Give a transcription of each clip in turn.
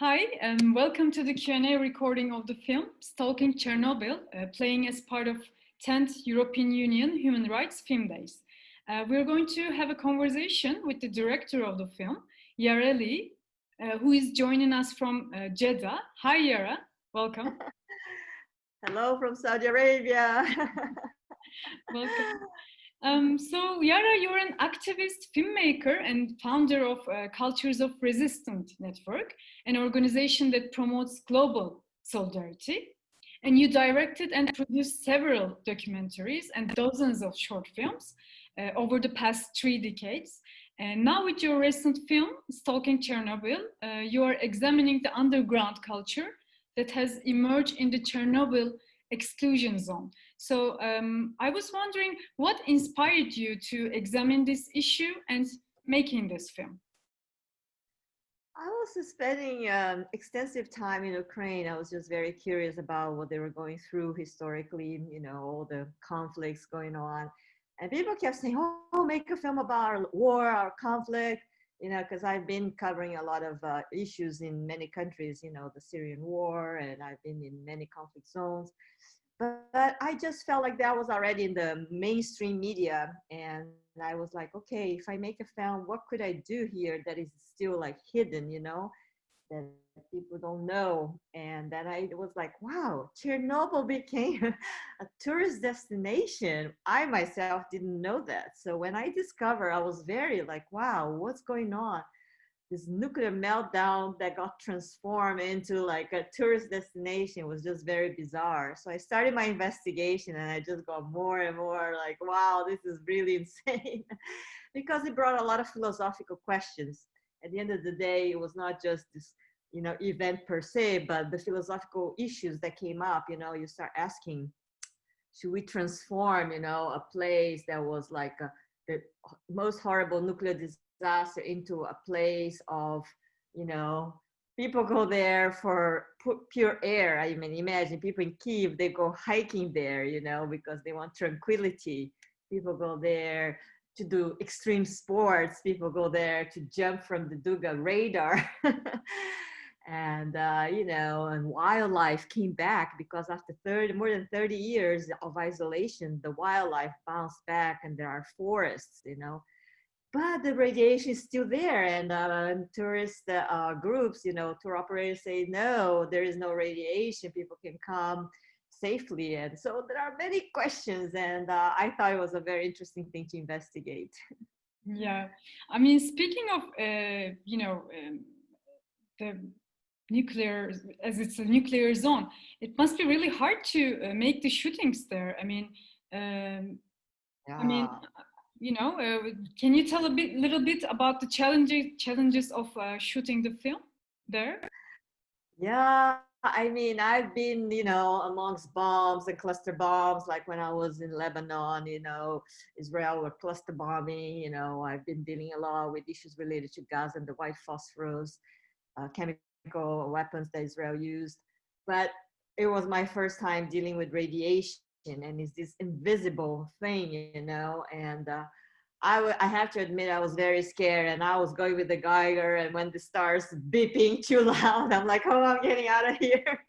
Hi, and um, welcome to the Q&A recording of the film Stalking Chernobyl, uh, playing as part of 10th European Union Human Rights Film Days. Uh, we're going to have a conversation with the director of the film, Iara Lee, uh, who is joining us from uh, Jeddah. Hi, Iara. Welcome. Hello from Saudi Arabia. welcome. Um, so Iara, you're an activist, filmmaker, and founder of uh, Cultures of Resistance Network, an organization that promotes global solidarity. And you directed and produced several documentaries and dozens of short films uh, over the past three decades. And now with your recent film, Stalking Chernobyl, uh, you are examining the underground culture that has emerged in the Chernobyl exclusion zone. So um, I was wondering what inspired you to examine this issue and making this film? I was spending um, extensive time in Ukraine. I was just very curious about what they were going through historically, you know, all the conflicts going on. And people kept saying, oh, make a film about our war, our conflict, you know, because I've been covering a lot of uh, issues in many countries, you know, the Syrian war, and I've been in many conflict zones but I just felt like that was already in the mainstream media. And I was like, okay, if I make a film, what could I do here that is still like hidden, you know, that people don't know? And then I was like, wow, Chernobyl became a tourist destination. I myself didn't know that. So when I discovered, I was very like, wow, what's going on? this nuclear meltdown that got transformed into like a tourist destination was just very bizarre. So I started my investigation and I just got more and more like, wow, this is really insane because it brought a lot of philosophical questions. At the end of the day, it was not just this, you know, event per se, but the philosophical issues that came up, you know, you start asking, should we transform, you know, a place that was like a, the most horrible nuclear disaster into a place of, you know, people go there for pure air. I mean, imagine people in Kiev, they go hiking there, you know, because they want tranquility. People go there to do extreme sports. People go there to jump from the Duga radar. and, uh, you know, and wildlife came back because after 30, more than 30 years of isolation, the wildlife bounced back and there are forests, you know but the radiation is still there and uh, tourist uh, groups you know tour operators say no there is no radiation people can come safely and so there are many questions and uh, i thought it was a very interesting thing to investigate. Yeah. I mean speaking of uh, you know um, the nuclear as it's a nuclear zone it must be really hard to uh, make the shootings there. I mean um, yeah. i mean you know, uh, can you tell a bit, little bit about the challenges challenges of uh, shooting the film there? Yeah, I mean, I've been, you know, amongst bombs and cluster bombs, like when I was in Lebanon, you know, Israel were cluster bombing, you know, I've been dealing a lot with issues related to Gaza and the white phosphorus, uh, chemical weapons that Israel used. But it was my first time dealing with radiation and it's this invisible thing, you know, and uh, I, I have to admit I was very scared and I was going with the Geiger and when the stars beeping too loud, I'm like, oh, I'm getting out of here.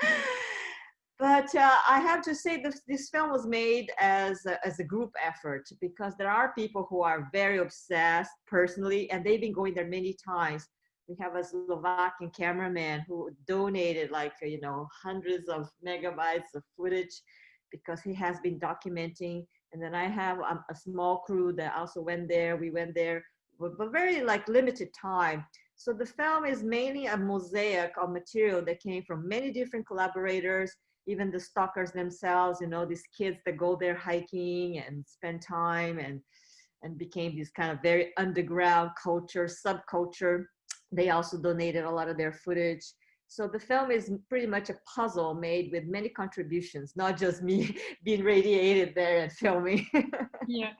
but uh, I have to say this, this film was made as a, as a group effort because there are people who are very obsessed personally and they've been going there many times. We have a Slovakian cameraman who donated like, you know, hundreds of megabytes of footage because he has been documenting. And then I have um, a small crew that also went there. We went there, but, but very like limited time. So the film is mainly a mosaic of material that came from many different collaborators, even the stalkers themselves, you know, these kids that go there hiking and spend time and, and became this kind of very underground culture, subculture. They also donated a lot of their footage. So the film is pretty much a puzzle made with many contributions, not just me being radiated there and filming. yeah.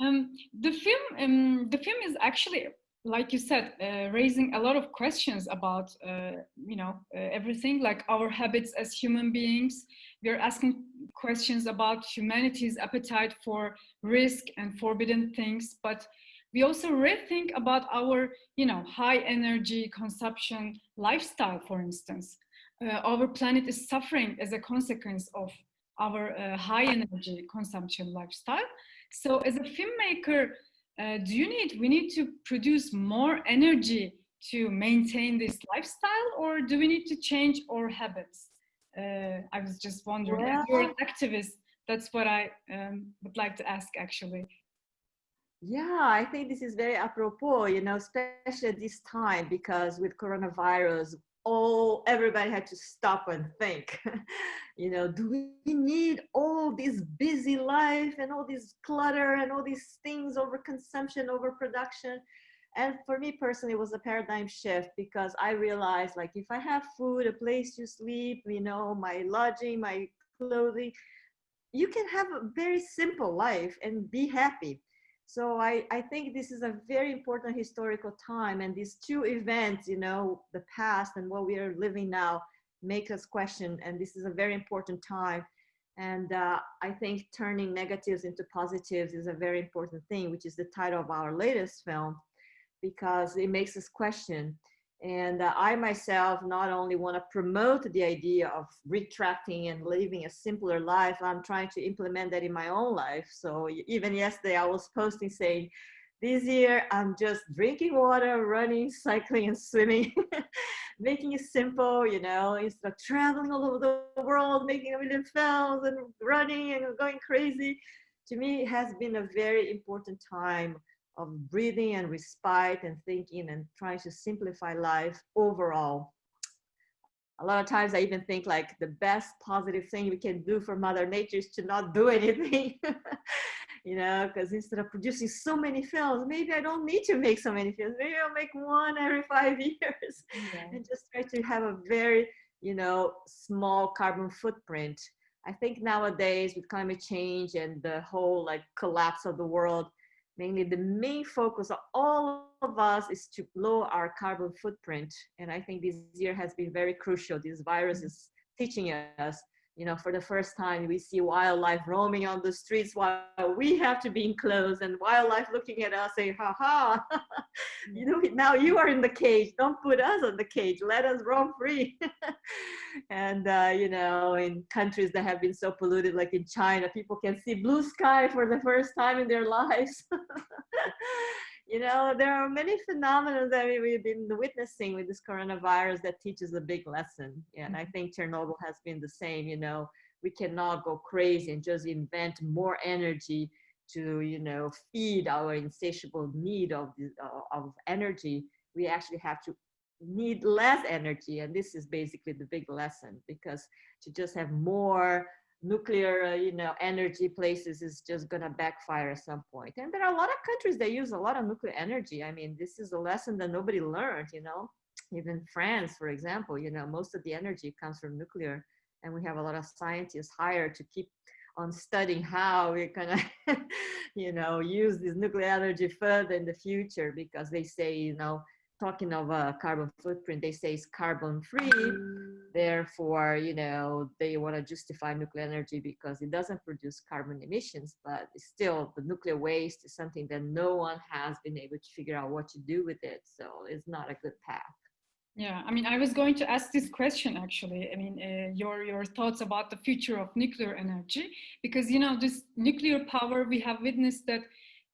Um, the film, um, the film is actually, like you said, uh, raising a lot of questions about, uh, you know, uh, everything like our habits as human beings. We're asking questions about humanity's appetite for risk and forbidden things, but we also rethink about our, you know, high energy consumption lifestyle, for instance. Uh, our planet is suffering as a consequence of our uh, high energy consumption lifestyle. So as a filmmaker, uh, do you need, we need to produce more energy to maintain this lifestyle or do we need to change our habits? Uh, I was just wondering, well, you're an activist, that's what I um, would like to ask actually. Yeah, I think this is very apropos, you know, especially at this time because with coronavirus, all everybody had to stop and think you know do we need all this busy life and all this clutter and all these things over consumption over production and for me personally it was a paradigm shift because i realized like if i have food a place to sleep you know my lodging my clothing you can have a very simple life and be happy so I, I think this is a very important historical time and these two events, you know, the past and what we are living now make us question and this is a very important time. And uh, I think turning negatives into positives is a very important thing, which is the title of our latest film, because it makes us question and uh, I myself not only want to promote the idea of retracting and living a simpler life, I'm trying to implement that in my own life. So even yesterday I was posting saying, this year I'm just drinking water, running, cycling and swimming, making it simple, you know, instead of traveling all over the world, making a million films and running and going crazy. To me, it has been a very important time of breathing and respite and thinking and trying to simplify life overall. A lot of times I even think like the best positive thing we can do for Mother Nature is to not do anything. you know, because instead of producing so many films, maybe I don't need to make so many films. Maybe I'll make one every five years yeah. and just try to have a very, you know, small carbon footprint. I think nowadays with climate change and the whole like collapse of the world, mainly the main focus of all of us is to lower our carbon footprint. And I think this year has been very crucial. This virus is teaching us you know, for the first time, we see wildlife roaming on the streets while we have to be enclosed and wildlife looking at us saying, ha ha, you know, now you are in the cage. Don't put us on the cage. Let us roam free. and, uh, you know, in countries that have been so polluted, like in China, people can see blue sky for the first time in their lives you know, there are many phenomena that we've been witnessing with this coronavirus that teaches a big lesson. And I mm-hmm. think Chernobyl has been the same, you know, we cannot go crazy and just invent more energy to, you know, feed our insatiable need of, uh, of energy. We actually have to need less energy. And this is basically the big lesson because to just have more nuclear, uh, you know, energy places is just gonna backfire at some point. And there are a lot of countries that use a lot of nuclear energy. I mean, this is a lesson that nobody learned, you know. Even France, for example, you know, most of the energy comes from nuclear, and we have a lot of scientists hired to keep on studying how we're gonna, you know, use this nuclear energy further in the future because they say, you know, talking of a carbon footprint, they say it's carbon free. Therefore, you know, they want to justify nuclear energy because it doesn't produce carbon emissions, but still the nuclear waste is something that no one has been able to figure out what to do with it. So it's not a good path. Yeah, I mean, I was going to ask this question actually. I mean, uh, your your thoughts about the future of nuclear energy, because you know this nuclear power we have witnessed that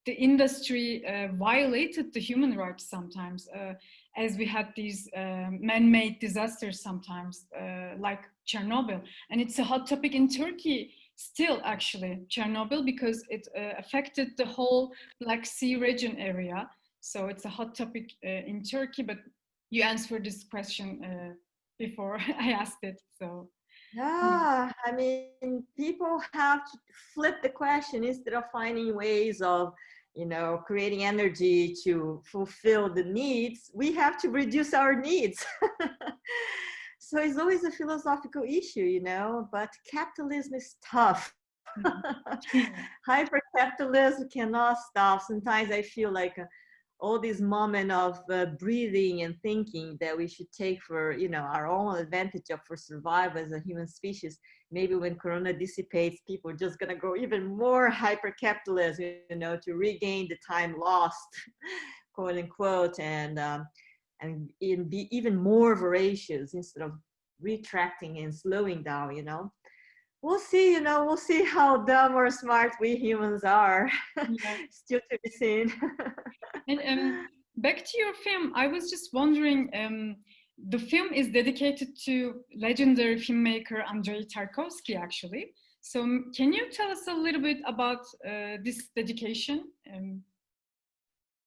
the industry uh, violated the human rights sometimes, uh, as we had these uh, man-made disasters sometimes, uh, like Chernobyl. And it's a hot topic in Turkey still, actually, Chernobyl, because it uh, affected the whole Black Sea region area. So it's a hot topic uh, in Turkey, but you answered this question before I asked it, so. Yeah, I mean, people have to flip the question instead of finding ways of, you know, creating energy to fulfill the needs. We have to reduce our needs. so it's always a philosophical issue, you know, but capitalism is tough. Mm-hmm. Hyper capitalism cannot stop. Sometimes I feel like, uh, all these moment of uh, breathing and thinking that we should take for you know our own advantage of for survival as a human species. Maybe when corona dissipates people are just going to go even more hyper capitalist you know to regain the time lost quote unquote and um, and be even more voracious instead of retracting and slowing down you know. We'll see you know we'll see how dumb or smart we humans are. Yeah. still to be seen and um, back to your film i was just wondering um, the film is dedicated to legendary filmmaker andrei tarkovsky actually so can you tell us a little bit about uh, this dedication um,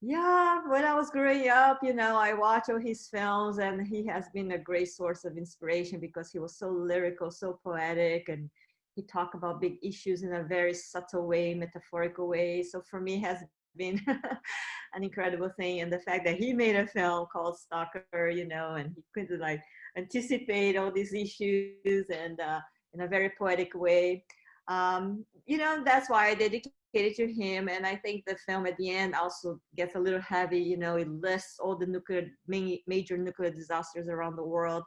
yeah, when I was growing up, you know, I watched all his films and he has been a great source of inspiration because he was so lyrical, so poetic, and he talked about big issues in a very subtle way, metaphorical way. So for me, has been an incredible thing. And the fact that he made a film called Stalker, you know, and he could like anticipate all these issues and uh, in a very poetic way. Um, you know, that's why I dedicated to him. And I think the film at the end also gets a little heavy. You know, it lists all the nuclear major nuclear disasters around the world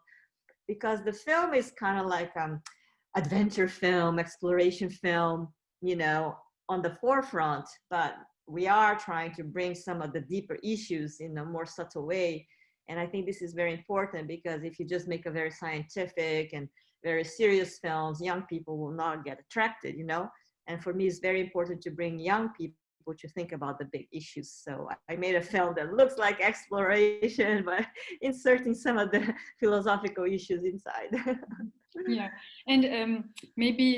because the film is kind of like um adventure film, exploration film. You know, on the forefront, but we are trying to bring some of the deeper issues in a more subtle way. And I think this is very important because if you just make a very scientific and very serious films, young people will not get attracted, you know? And for me, it's very important to bring young people to think about the big issues. So I made a film that looks like exploration, but inserting some of the philosophical issues inside. yeah, and um, maybe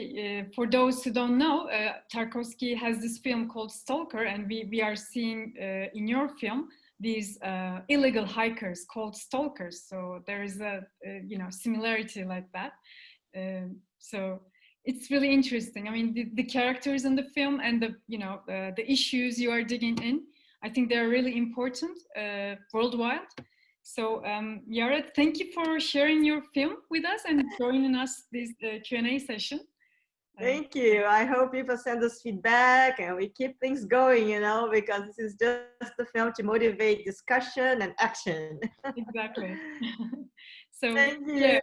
uh, for those who don't know, uh, Tarkovsky has this film called Stalker, and we, we are seeing uh, in your film these uh, illegal hikers called stalkers. So there is a, a you know similarity like that. Um, so it's really interesting. I mean, the, the, characters in the film and the, you know, uh, the issues you are digging in, I think they're really important uh, worldwide. So um, Iara, thank you for sharing your film with us and joining us this uh, Q&A session. Uh, thank you. I hope people send us feedback and we keep things going, you know, because this is just the film to motivate discussion and action. exactly. so, thank you. Yeah.